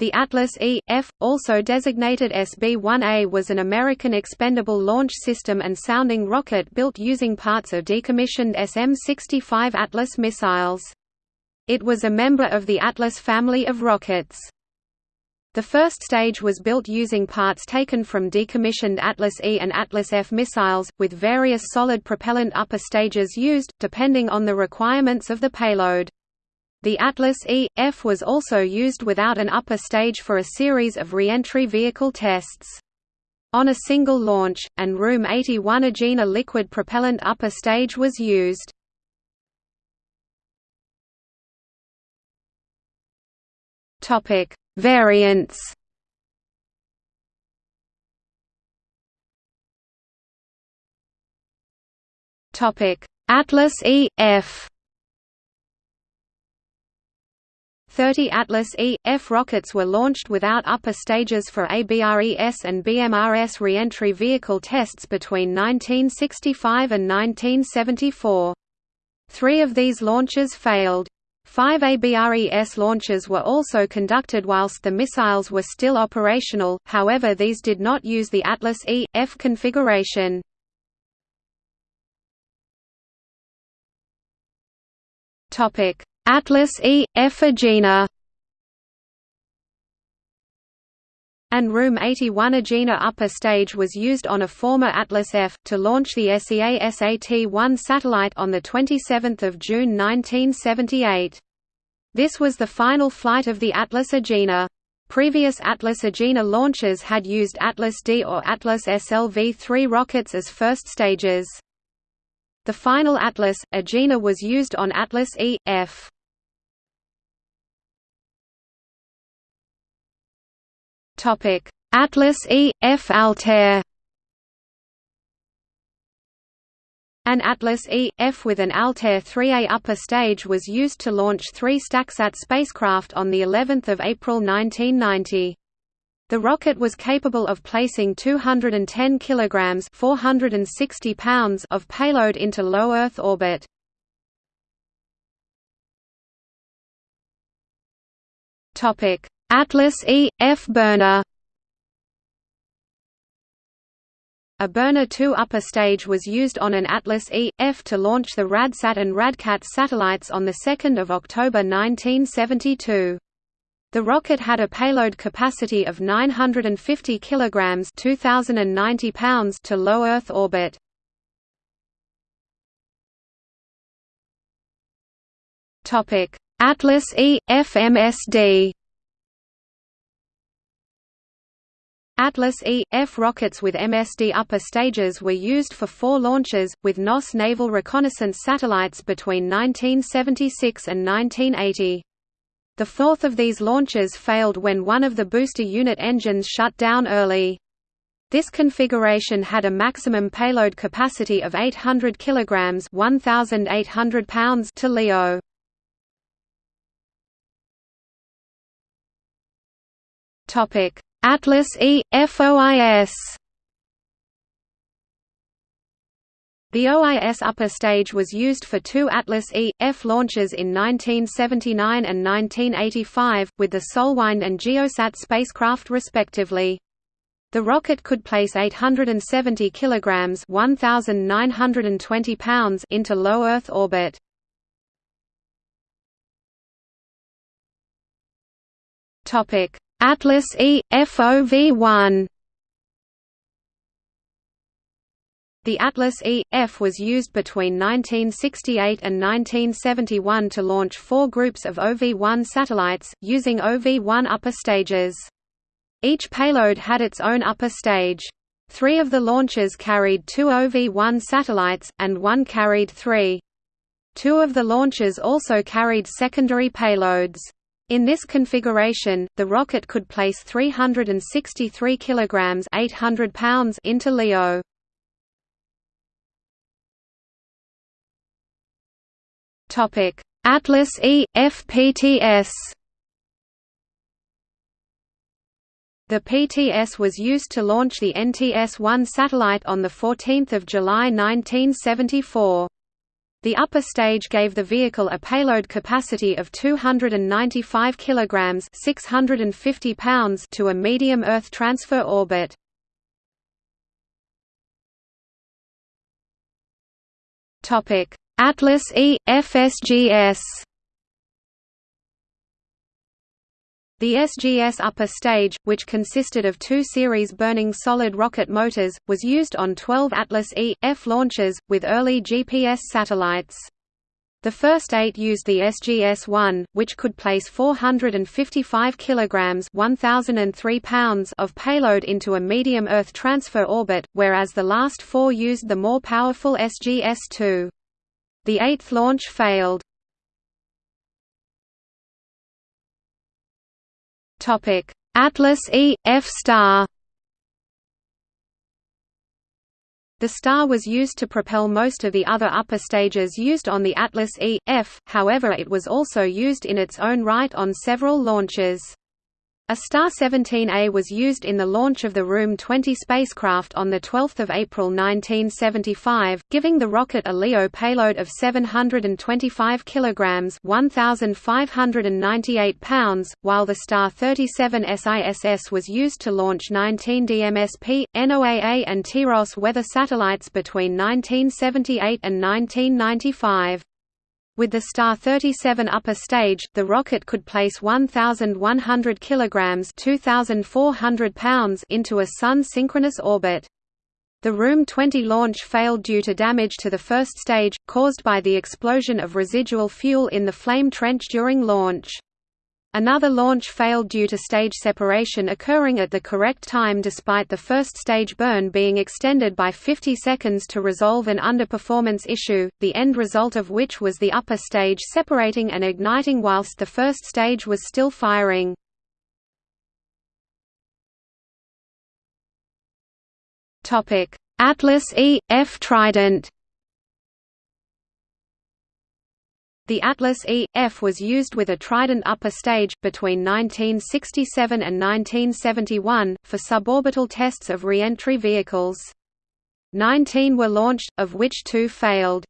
The Atlas E.F., also designated SB-1A was an American expendable launch system and sounding rocket built using parts of decommissioned SM-65 Atlas missiles. It was a member of the Atlas family of rockets. The first stage was built using parts taken from decommissioned Atlas E and Atlas F missiles, with various solid propellant upper stages used, depending on the requirements of the payload. The Atlas E.F was also used without an upper stage for a series of re-entry vehicle tests. On a single launch, and Room 81 Agena liquid propellant upper stage was used. Variants. Atlas E.F 30 Atlas E.F rockets were launched without upper stages for ABRES and BMRS reentry vehicle tests between 1965 and 1974. Three of these launches failed. Five ABRES launches were also conducted whilst the missiles were still operational, however these did not use the Atlas E.F configuration. Topic Atlas E. Agena and Room 81 Agena upper stage was used on a former Atlas F, to launch the SEA SAT-1 satellite on 27 June 1978. This was the final flight of the Atlas Agena. Previous Atlas Agena launches had used Atlas D or Atlas SLV-3 rockets as first stages. The final Atlas, Agena was used on Atlas E, F. Atlas E, F Altair An Atlas E, F with an Altair 3A upper stage was used to launch three StackSat spacecraft on the 11th of April 1990. The rocket was capable of placing 210 kilograms (460 pounds) of payload into low Earth orbit. Topic: Atlas E, F burner A burner 2 upper stage was used on an Atlas E, F to launch the RadSat and RadCat satellites on 2 October 1972. The rocket had a payload capacity of 950 kilograms (2090 pounds) to low Earth orbit. Topic: Atlas E FMSD Atlas E, F rockets with MSD upper stages were used for four launches, with NOS naval reconnaissance satellites between 1976 and 1980. The fourth of these launches failed when one of the booster unit engines shut down early. This configuration had a maximum payload capacity of 800 kilograms (1,800 pounds) to LEO. Topic: Atlas E, FOIS The OIS upper stage was used for two Atlas E, F launches in 1979 and 1985, with the Solwind and Geosat spacecraft respectively. The rocket could place 870 kilograms (1920 pounds) into low Earth orbit. Topic: Atlas E, FOV-1 The Atlas E, F was used between 1968 and 1971 to launch four groups of OV-1 satellites, using OV-1 upper stages. Each payload had its own upper stage. Three of the launches carried two OV-1 satellites, and one carried three. Two of the launches also carried secondary payloads. In this configuration, the rocket could place 363 kilograms (800 pounds) into LEO. Topic: Atlas E FPTS. The PTS was used to launch the NTS-1 satellite on 14 July 1974. The upper stage gave the vehicle a payload capacity of 295 kilograms (650 pounds) to a medium Earth transfer orbit. Topic: Atlas E FSGS. The SGS upper stage, which consisted of two series burning solid rocket motors, was used on 12 Atlas E, F launches, with early GPS satellites. The first eight used the SGS-1, which could place 455 kilograms (1,003 pounds) of payload into a medium Earth transfer orbit, whereas the last four used the more powerful SGS-2. The eighth launch failed. Topic: Atlas E F star. The star was used to propel most of the other upper stages used on the Atlas E, F, however it was also used in its own right on several launches. A Star-17A was used in the launch of the Room-20 spacecraft on 12 April 1975, giving the rocket a LEO payload of 725 kg 1,598 pounds, while the Star-37 SISS was used to launch 19 DMSP, NOAA and TIROS weather satellites between 1978 and 1995. With the Star 37 upper stage, the rocket could place 1,100 kilograms (2,400 pounds) into a Sun-synchronous orbit. The Room 20 launch failed due to damage to the first stage, caused by the explosion of residual fuel in the flame trench during launch. Another launch failed due to stage separation occurring at the correct time despite the first stage burn being extended by 50 seconds to resolve an underperformance issue, the end result of which was the upper stage separating and igniting whilst the first stage was still firing. Atlas E, F Trident The Atlas E, F was used with a Trident upper stage, between 1967 and 1971, for suborbital tests of re-entry vehicles. Nineteen were launched, of which two failed.